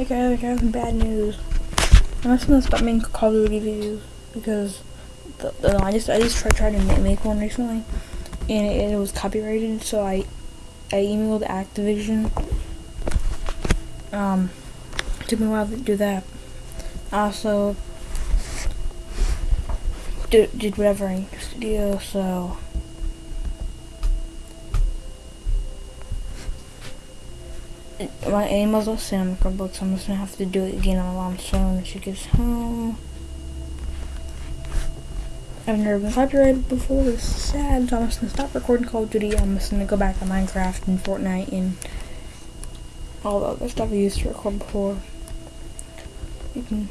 Hey guys, I got some bad news. I'm just gonna stop making Call of Duty videos because the, the, I just I just tried to make one recently, and it, it was copyrighted. So I I emailed Activision. Um, took me a while to do that. Also, did did whatever I to. So. My emails will send my book, so I'm just gonna have to do it again on my mom's phone when she gets home. I've never been copyrighted before, it's sad, so I'm just gonna stop recording Call of Duty. I'm just gonna go back to Minecraft and Fortnite and all the other stuff I used to record before. You can